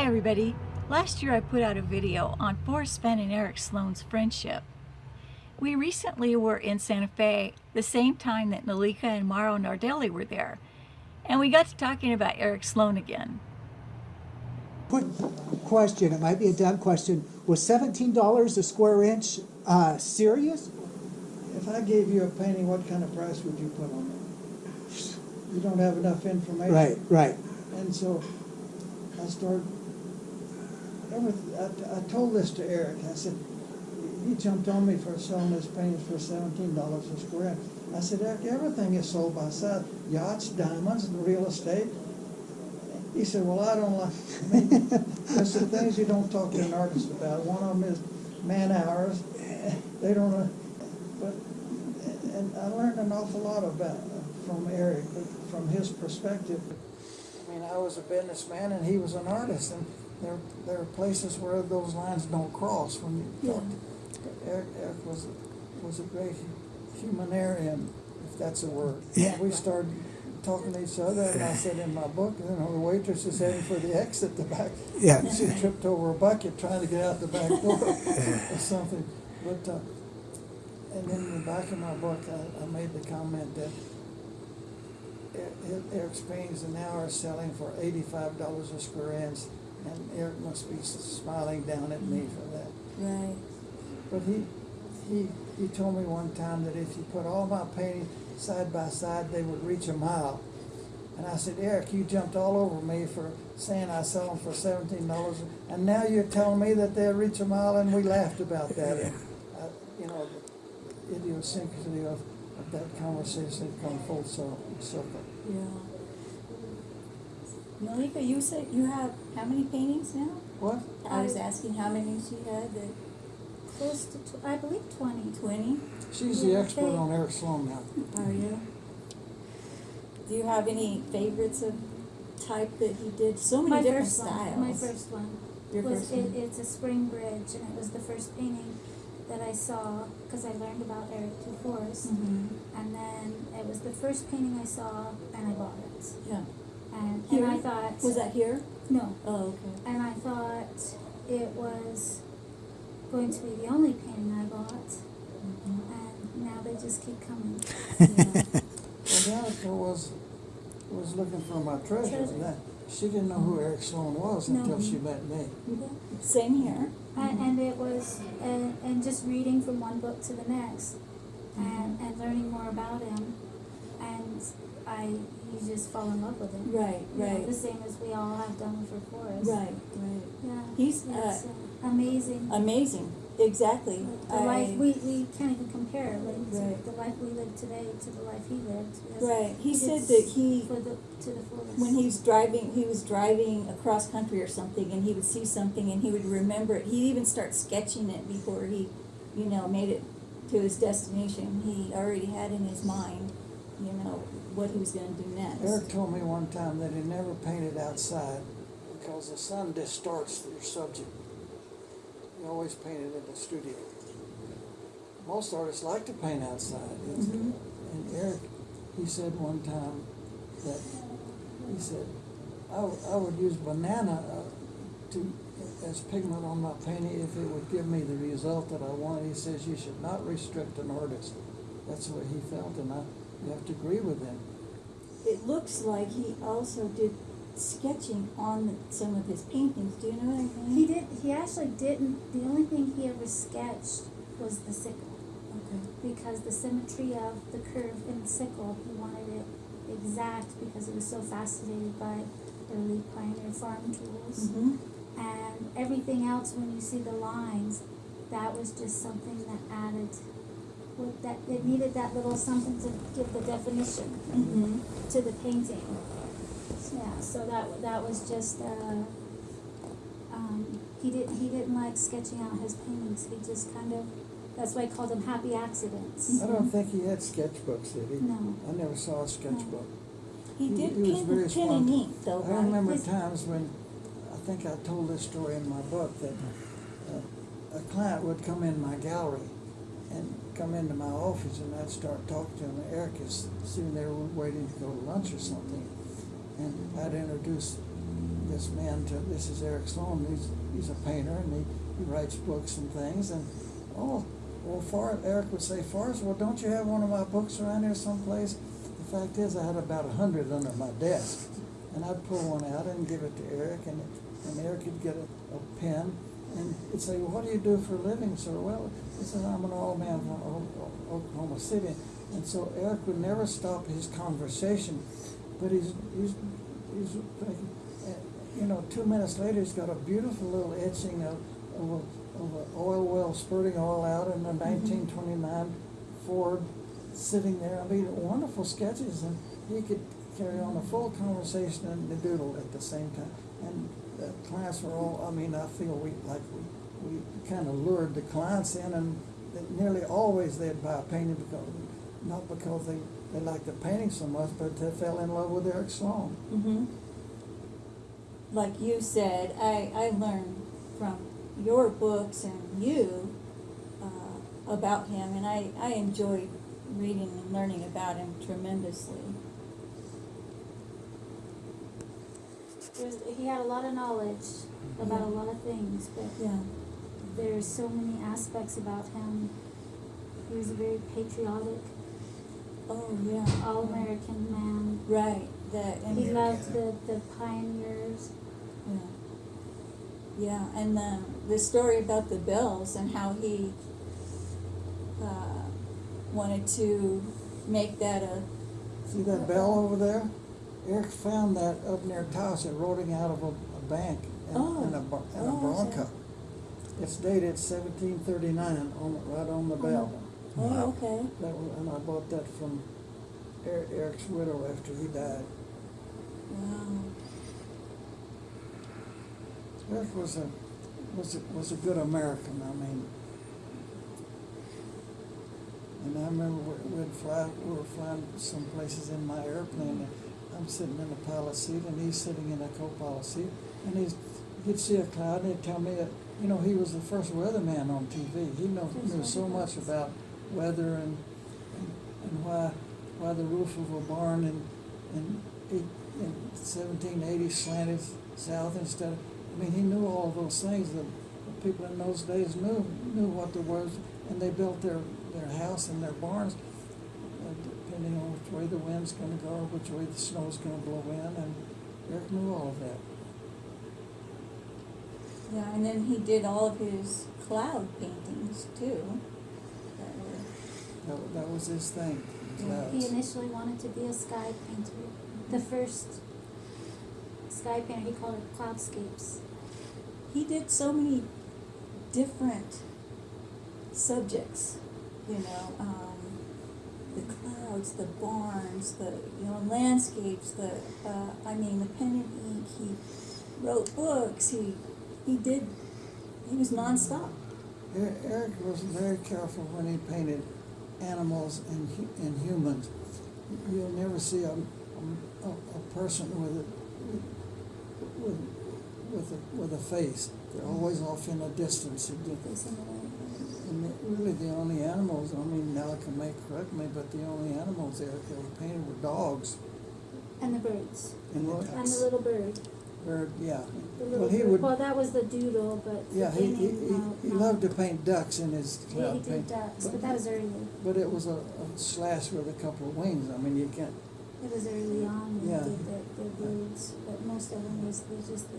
Hi everybody. Last year I put out a video on Forrest Fenn and Eric Sloane's friendship. We recently were in Santa Fe the same time that Nalika and Mauro Nardelli were there. And we got to talking about Eric Sloane again. Quick question, it might be a dumb question. Was seventeen dollars a square inch, uh, serious? If I gave you a painting, what kind of price would you put on it? You don't have enough information. Right, right. And so I started, I, I told this to Eric, I said, he jumped on me for selling his paintings for seventeen dollars a square. I said, Eric, everything is sold by size, yachts, diamonds, and real estate. He said, well, I don't like, I mean, there's some things you don't talk to an artist about. One of them is man hours. They don't, know, but, and I learned an awful lot about, uh, from Eric, from his perspective. I mean, I was a businessman and he was an artist, and there, there are places where those lines don't cross when you talk. Eric, Eric was, was a great humanitarian, if that's a word. Yeah. We started talking to each other, and I said in my book, you know, the waitress is heading for the exit, the back. Yeah. She tripped over a bucket trying to get out the back door or something. But, uh, and then in the back of my book, I, I made the comment that Er- Eric's paintings now are selling for eighty-five dollars a square inch, and Eric must be smiling down at me for that. Right. But he, he, he told me one time that if you put all my paintings side by side, they would reach a mile. And I said, Eric, you jumped all over me for saying I sell them for seventeen dollars, and now you're telling me that they'll reach a mile, and we laughed about that. And, uh, You know, the idiosyncrasy of, of that conversation had come full cir- circle. Yeah. Malika, you said you have how many paintings now? What? I was asking how many she had. The Close to, tw- I believe twenty. twenty. She's the expert they- on Eric Sloane now. Are you? Do you have any favorites of type that he did? So many My different first styles. one, my first one. Your was, first it, one. it's a spring bridge and it was the first painting that I saw, cause I learned about Eric T. Forrest. Mhm. And then it was the first painting I saw and I bought it. Yeah. And, Here? and I thought. Was that here? No, Oh, okay. and I thought it was going to be the only painting I bought. Mm-hmm. And now they just keep coming. Yeah. Well, Danica was, was looking for my treasure, Treasure. and that, she didn't know who Eric Sloane was No. until she met me. Same here. And, mm-hmm. and it was, and, and just reading from one book to the next, and, mm-hmm. and learning more about him, and I, you just fall in love with him. Right, You know, right. the same as we all have done for Forrest. Right, right. Yeah. He's, uh, amazing. Amazing. Exactly. the I- life we, we can't even compare, like to Right. the life we live today to the life he lived. It's- Right. He said that he for the to the fullest. when he was driving, he was driving across country or something, and he would see something, and he would remember it. He'd even start sketching it before he, you know, made it to his destination. He already had in his mind, you know, what he was going to do next. Eric told me one time that he never painted outside because the sun distorts your subject. He always painted in the studio. Most artists like to paint outside. It's- Mhm. And Eric, he said one time that, he said, I, w- I would use banana uh, to, as pigment on my painting if it would give me the result that I wanted. He says you should not restrict an artist. That's way he felt, and I, you have to agree with him. It looks like he also did sketching on the, some of his paintings. Do you know what I mean? he did. He actually didn't. The only thing he ever sketched was the sickle. Okay. because the symmetry of the curve in the sickle, he wanted it exact because he was so fascinated by early pioneer farm tools. Mm-hmm. And everything else, when you see the lines, that was just something that added, with that, it needed that little something to give the definition Mm-hmm. to the painting. Yeah, so that, that was just, uh, um, he didn't, he didn't like sketching out his paintings, he just kind of, that's why I called them happy accidents. I don't think he had sketchbooks, did he? No. I never saw a sketchbook. He He- did he was pen, very pen and spontaneous. though, I right? remember His- times when, I think I told this story in my book, that uh, a client would come in my gallery and come into my office and I'd start talking to him. Eric is sitting there waiting to go to lunch or something. And I'd introduce this man to, this is Eric Sloane, he's, he's a painter and he, he writes books and things and, oh, well, Far, Eric would say, Forrest, well, don't you have one of my books around here someplace? The fact is, I had about a hundred under my desk. And I'd pull one out and give it to Eric and, and Eric would get a, a pen and he'd say, well, what do you do for a living, sir? Well, he said, I'm an old man from Oklahoma City. And so Eric would never stop his conversation, but he's, he's, he's, uh, you know, two minutes later, he's got a beautiful little etching of, of a, of an oil well spurting oil out in a nineteen twenty-nine Ford sitting there. I mean, wonderful sketches, and he could carry on a full conversation and the doodle at the same time. And were all, I mean, I feel we, like we, we kind of lured the clients in, and that nearly always they'd buy a painting because, not because they, they liked the painting so much, but they fell in love with Eric Sloane. Mm-hmm. Like you said, I, I learned from your books and you uh, about him, and I, I enjoyed reading and learning about him tremendously. There's, he had a lot of knowledge about a lot of things, but Yeah. there's so many aspects about him. He was a very patriotic, Oh, yeah. all American man. Right. That. and- He loved the, the pioneers. Yeah. Yeah, and the, the story about the bells and how he uh, wanted to make that a. See that bell over there? Eric found that up near Taos, rolling out of a, a bank in, Oh. in a, Bron- in a Oh, okay. Bronco. It's dated seventeen thirty-nine, on, right on the bell. Oh, okay. That was, and I bought that from Er- Eric's widow after he died. Wow. Eric was a, was a, was a good American, I mean. And I remember we- we'd fly, we were flying some places in my airplane, and I'm sitting in the pilot seat, and he's sitting in a co-pilot seat, and he's, he'd see a cloud, and he'd tell me that, you know, he was the first weatherman on TV. He know, knew so much about weather and, and, and why, why the roof of a barn in, in in seventeen eighty slanted south instead of, I mean, he knew all those things that the people in those days knew, knew what there was, and they built their, their house and their barns depending on which way the wind's gonna go, which way the snow's gonna blow in, and Eric knew all of that. Yeah, and then he did all of his cloud paintings too. That were, That, that was his thing. Clouds. He initially wanted to be a sky painter. The first sky painter, he called it cloudscapes. he did so many different subjects, you know, um, the clouds, the barns, the, you know, landscapes, the, uh, I mean, the pen and ink, he wrote books, he, he did, he was nonstop. Er- Eric was very careful when he painted animals and, and humans. You'll never see a, a, a person with a, with, with a, with a face. They're always off in a distance. It did- Facing. And uh, really, the only animals, I mean, Malcolm may correct me, but the only animals Eric ever painted were dogs. And the birds. And the And the little bird. bird, yeah. The Well, he bird. would, Well, that was the doodle, but yeah, he, he, beginning, no, he uh, no. loved to paint ducks in his Yeah, cloud he did paint. ducks, but that was early. But it was a, a slash with a couple of wings. I mean, you can't, It was early on when Yeah. he did the, the birds, but most of them was, was just the.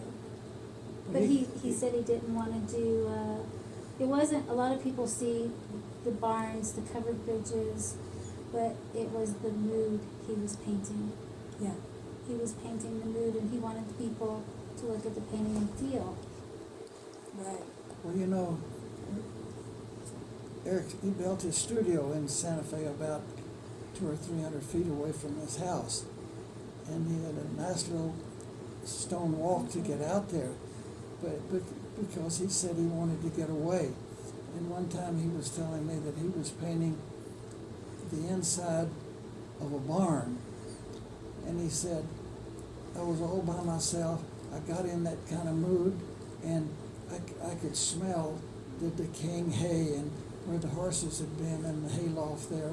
But he- he, said he didn't wanna do, uh, it wasn't, a lot of people see the barns, the covered bridges, but it was the mood he was painting. Yeah. He was painting the mood and he wanted people to look at the painting and feel. Right. well, you know, Eric, he built his studio in Santa Fe about two or three hundred feet away from his house. And he had a nice little stone walk to get out there. But, but because he said he wanted to get away. And one time he was telling me that he was painting the inside of a barn. And he said, I was all by myself. I got in that kind of mood, and I, I could smell the decaying hay and where the horses had been and the hayloft there.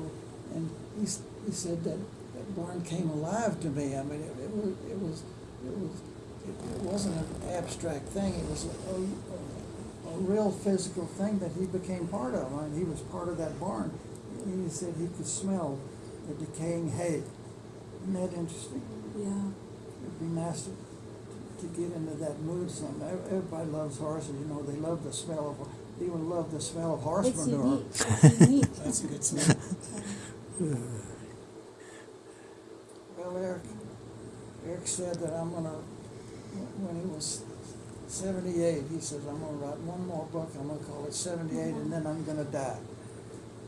And he, he said that that barn came alive to me. I mean, it, it was, it was, it was, it, it wasn't an abstract thing, it was a, a, a real physical thing that he became part of. I mean, he was part of that barn. He said he could smell the decaying hay. Isn't that interesting? Yeah. It'd be nice to, to get into that mood some. Everybody loves horses, you know, they love the smell of, they even love the smell of horse It's manure. unique, it's unique. That's a good smell. Well, Eric, Eric said that I'm gonna, when he was seventy-eight, he says, I'm gonna write one more book, I'm gonna call it seventy-eight, and then I'm gonna die.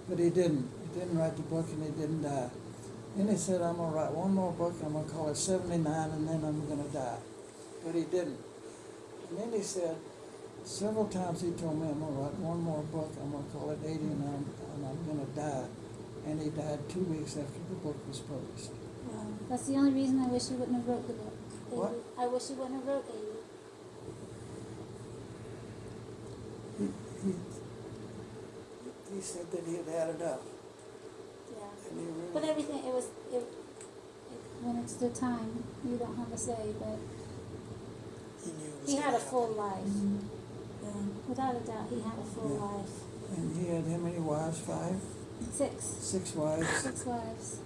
But he didn't, he didn't write the book and he didn't die. Then he said, I'm gonna write one more book, I'm gonna call it seventy-nine, and then I'm gonna die. But he didn't. And then he said, several times he told me, I'm gonna write one more book, I'm gonna call it eighty, and I'm, and I'm gonna die. And he died two weeks after the book was published. Wow. That's the only reason I wish he wouldn't have wrote the book. What? I wish he wouldn't have. He, he, he said that he had had enough, Yeah. and he really. But everything, it was, it, it, when it's the time, you don't have a say, but He knew he had a full life. Mm-hmm. Yeah. Without a doubt, he had a full Yeah. life. And he had how many wives? Five, Six, six wives. six wives.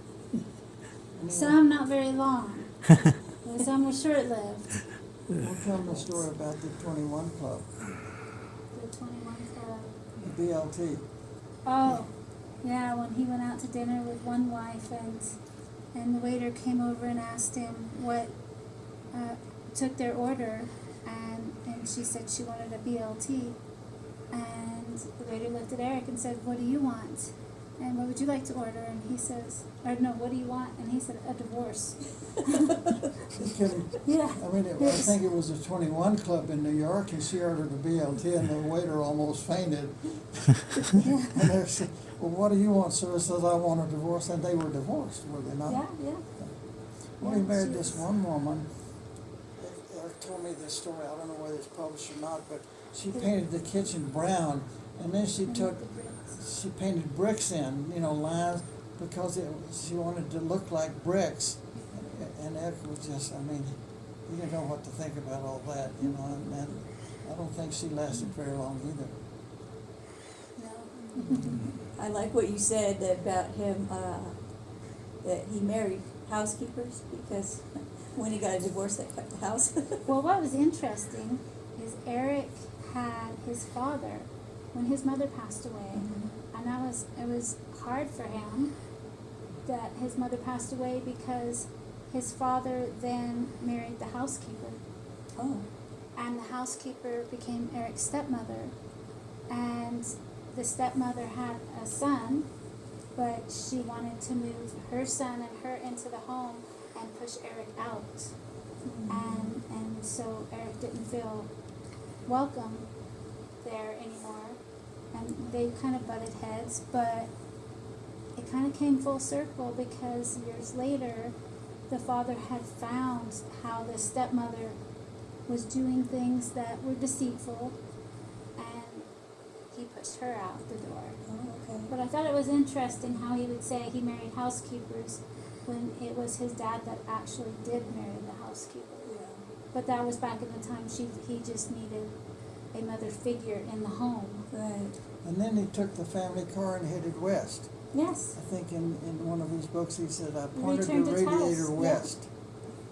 Some not very long. and some were short-lived. We'll tell the story about the twenty-one club, The twenty-one club. the BLT. Oh, yeah, when he went out to dinner with one wife and and the waiter came over and asked him what uh, took their order and and she said she wanted a BLT and the waiter looked at Eric and said, What do you want? And what would you like to order? And he says, or no, what do you want? And he said, a divorce. He couldn't, Yeah. I mean, it, I think it was a twenty-one club in New York, and she ordered a BLT, and the waiter almost fainted. And they said, well, what do you want, sir? He says, I want a divorce, and they were divorced, were they not? Yeah, yeah. Well, he married this was- one woman. Eric told me this story. I don't know whether it's published or not, but she painted the kitchen brown, and then she took she painted bricks in, you know, lines because it, she wanted to look like bricks. And Eric was just, I mean, you didn't know what to think about all that, you know, and, and I don't think she lasted very long either. No. I like what you said about him, uh, that he married housekeepers because when he got a divorce, that cut the house. Well, what was interesting is Eric had his father when his mother passed away, and that was it was hard for him that his mother passed away because his father then married the housekeeper, oh, and the housekeeper became Eric's stepmother, and the stepmother had a son, but she wanted to move her son and her into the home and push Eric out. Mm-hmm. And and so Eric didn't feel welcome there anymore, and they kind of butted heads. But it kind of came full circle because years later, the father had found how the stepmother was doing things that were deceitful, and he pushed her out the door. oh, okay. But I thought it was interesting how he would say he married housekeepers when it was his dad that actually did marry the housekeeper. Yeah. But that was back in the time she he just needed a mother figure in the home. Right. And then he took the family car and headed west. Yes. I think in, in one of his books, he said, I pointed the returned his house, radiator west.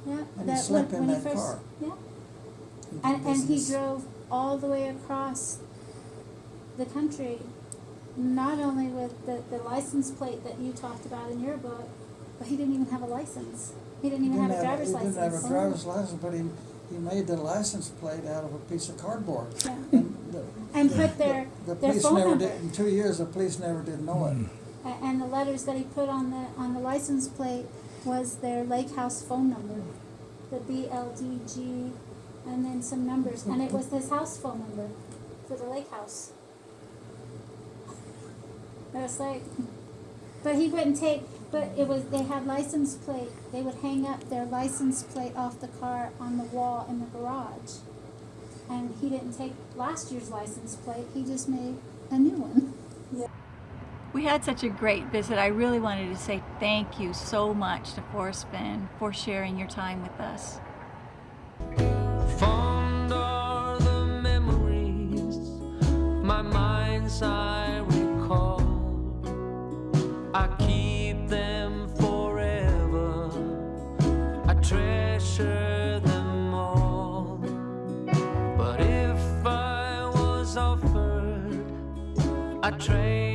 Yeah. And he slept in he that first, car. Yeah. And and he drove all the way across the country, not only with the, the license plate that you talked about in your book, but he didn't even have a license. He didn't even He have a didn't driver's he license. didn't have a driver's license, but he, he made the license plate out of a piece of cardboard. Yeah. And And put their the their police phone never number. did, in two years, the police never did know it. A- And the letters that he put on the on the license plate was their lake house phone number, the BLDG, and then some numbers, and it was his house phone number for the lake house. It was like, but he wouldn't take. But it was they had license plate. They would hang up their license plate off the car on the wall in the garage, and he didn't take last year's license plate, he just made a new one. Yeah. We had such a great visit. I really wanted to say thank you so much to Forrest Fenn for sharing your time with us. Fond are the memories, my mind's eye A train.